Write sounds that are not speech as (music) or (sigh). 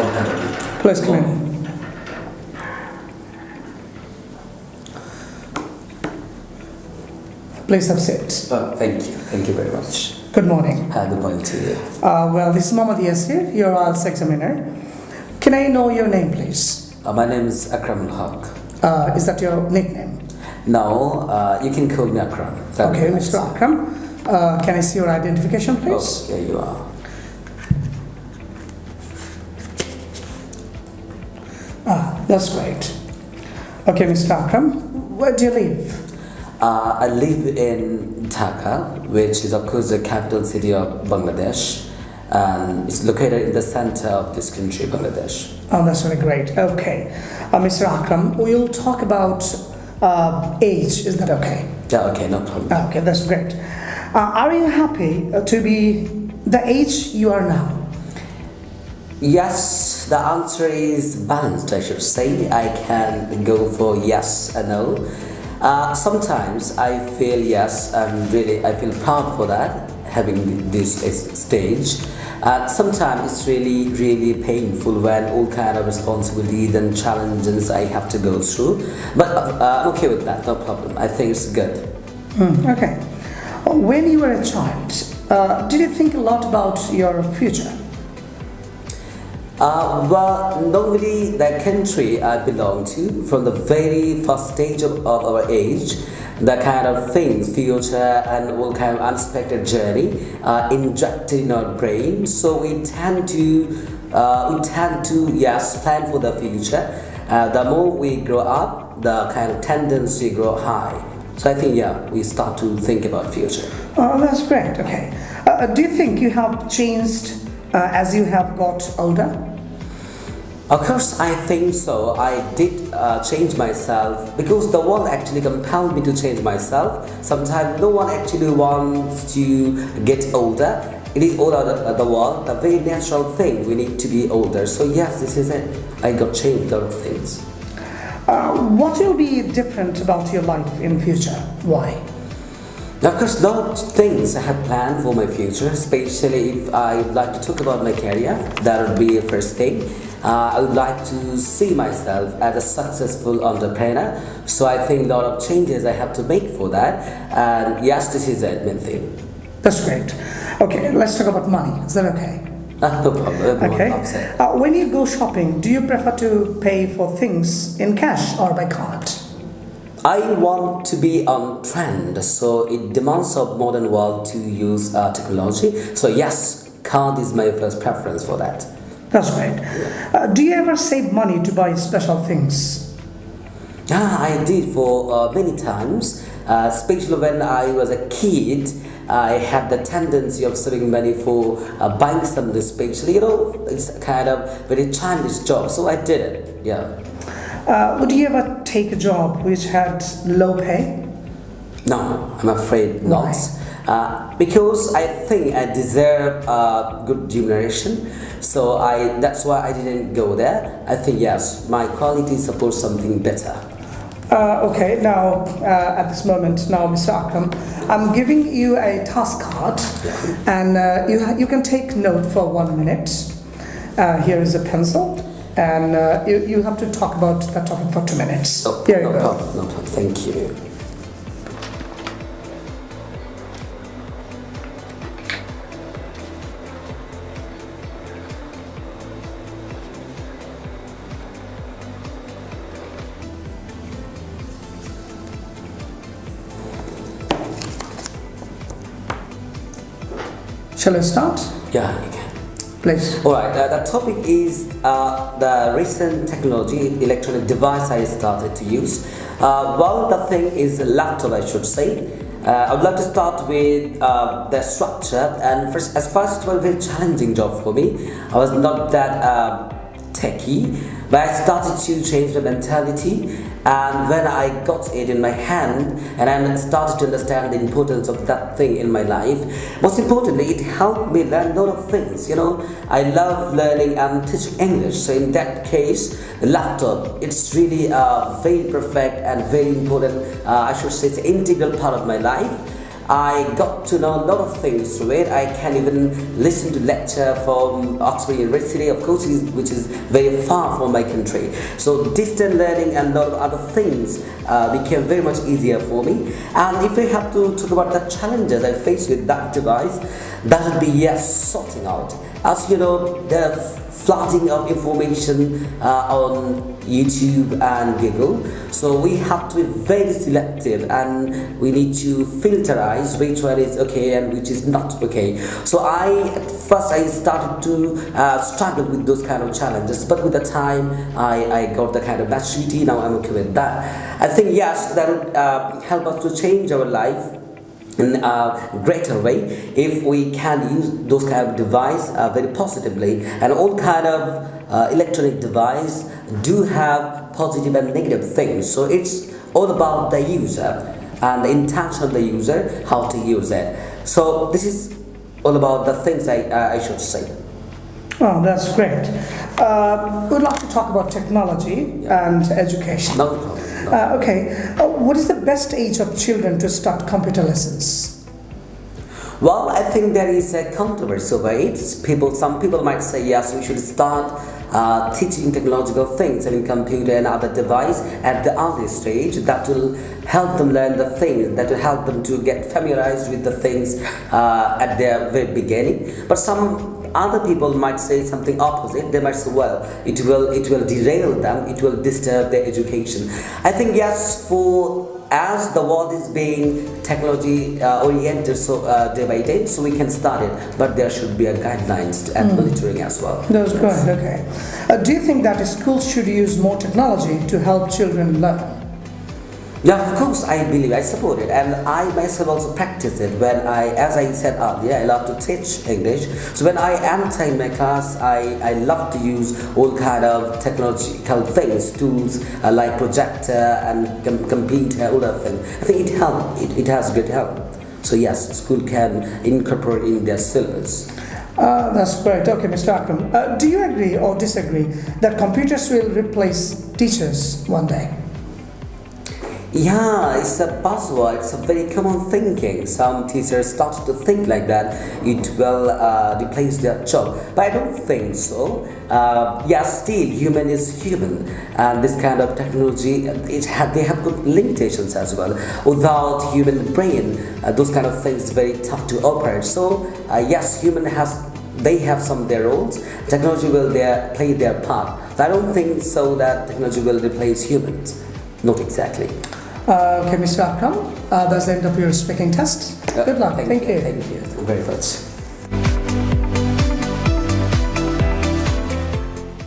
of. Please come in. Please have a seat. Oh, thank you. Thank you very much. Good morning. Hi, good morning to you. Uh, well, this is Mohammad Yasir, your IELTS examiner. Can I know your name, please? Uh, my name is Akram Haq. Uh, is that your nickname? No, uh, you can call me Akram. That Okay, Mr. Akram. Uh, can I see your identification, Oh, please? here you are. Ah, that's great. Okay, Mr. Akram, where do you live? Uh, I live in Dhaka, which is of course the capital city of Bangladesh, and it's located in the center of this country, Bangladesh. Oh, that's really great. Okay. Uh, Mr. Akram, we'll talk about uh, age. Is that okay? Yeah, okay, no problem. Okay, that's great. Uh, are you happy uh, to be the age you are now? Yes, the answer is balanced, I should say. I can go for yes and no. Uh, sometimes I feel yes, and really I feel proud for that, having this stage. Uh, sometimes it's really, really painful when all kind of responsibilities and challenges I have to go through. But uh, I'm okay with that, no problem. I think it's good. Hmm, okay. When you were a child, uh, did you think a lot about your future? Uh, well, normally the country I belong to, from the very first stage of, of our age, the kind of things, future and all kind of unexpected journey are injected in our brain. So we tend to, uh, we tend to, yes, plan for the future. Uh, the more we grow up, the kind of tendency grow high. So I think, yeah, we start to think about future. Oh, that's great. Okay. Uh, do you think you have changed uh, as you have got older? Of course, I think so. I did uh, change myself because the world actually compelled me to change myself. Sometimes no one actually wants to get older. It is all out of the world, a very natural thing. We need to be older. So yes, this is it. I got changed a lot of things. Uh, what will be different about your life in future? Why? Now, of course, a lot of things I have planned for my future, especially if I would like to talk about my career. That would be the first thing. Uh, I would like to see myself as a successful entrepreneur. So I think a lot of changes I have to make for that. And yes, this is the main thing. That's great. Okay, let's talk about money. Is that okay? Uh, (laughs) no problem. Okay. Uh, when you go shopping, do you prefer to pay for things in cash or by card? I want to be on trend, so it demands of modern world to use uh, technology. So yes, card is my first preference for that. That's right. Uh, do you ever save money to buy special things? Yeah, I did for uh, many times, uh, especially when I was a kid. I had the tendency of saving money for uh, buying something, especially, you know, it's kind of very childish job, so I did it, yeah. Uh, would you ever take a job which had low pay? No, I'm afraid not. Why? Uh, because I think I deserve uh, good remuneration, so I that's why I didn't go there. I think yes, my quality supports something better. Uh, okay, now uh, at this moment, now Mr. Akram, I'm giving you a task card, and uh, you ha- you can take note for one minute. Uh, here is a pencil, and uh, you, you have to talk about that topic for two minutes. Here you no go. problem, no problem. Thank you. Shall I start? Yeah, you can. Please. All right, uh, the topic is uh, the recent technology, electronic device I started to use. Uh, well, the thing is a laptop, I should say. Uh, I would like to start with uh, the structure, and first, as first, it was a very challenging job for me. I was not that uh, techie, but I started to change my mentality. And when I got it in my hand, and I started to understand the importance of that thing in my life, most importantly, it helped me learn a lot of things. You know, I love learning and teaching English. So in that case, the laptop, it's really uh, very perfect and very important. Uh, I should say, it's an integral part of my life. I got to know a lot of things through it. I can even listen to lecture from Oxford University, of course, which is very far from my country. So distant learning and a lot of other things uh, became very much easier for me. And if we have to talk about the challenges I faced with that device, that would be yes, sorting out. As you know, the flooding of information uh, on YouTube and Google. So we have to be very selective and we need to filterize which one is okay and which is not okay. So I, at first I started to uh, struggle with those kind of challenges, but with the time I, I got the kind of maturity, now I'm okay with that. I think yes, that would uh, help us to change our life in a greater way if we can use those kind of device uh, very positively. And all kind of uh, electronic device do have positive and negative things. So it's all about the user and the intention of the user how to use it. So this is all about the things I, uh, I should say Oh, that's great. Uh, we'd like to talk about technology yeah. and education. No problem. Uh, okay, uh, what is the best age of children to start computer lessons? Well, I think there is a controversy over it. People, some people might say yes, we should start uh, teaching technological things in computer and other device at the early stage that will help them learn the things that will help them to get familiarized with the things uh, at their very beginning but some other people might say something opposite. They might say well it will it will derail them. It will disturb their education. I think yes for as the world is being technology uh, oriented so uh, day by day so we can start it. But there should be a guidelines and mm. monitoring as well. That's yes. good okay. Uh, do you think that schools should use more technology to help children learn yeah, of course I believe, I support it and I myself also practice it when I, as I said earlier, I love to teach English. So when I enter in my class, I, I love to use all kind of technological things, tools uh, like projector and com computer, all that thing. I think it helps, it, it has good help. So yes, school can incorporate in their syllabus. Uh, that's great. Okay, Mr. Akram. Uh, do you agree or disagree that computers will replace teachers one day? Yeah, it's a buzzword. It's a very common thinking. Some teachers start to think like that. It will uh, replace their job, but I don't think so. Uh, yeah, still human is human, and this kind of technology it had they have good limitations as well. Without human brain, uh, those kind of things very tough to operate. So uh, yes, human has they have some their roles. Technology will their, play their part. I don't think so that technology will replace humans. Not exactly. Uh, okay, Mr. Akram, uh, that's the end of your speaking test. Good luck. Thank, thank you. Thank you very much.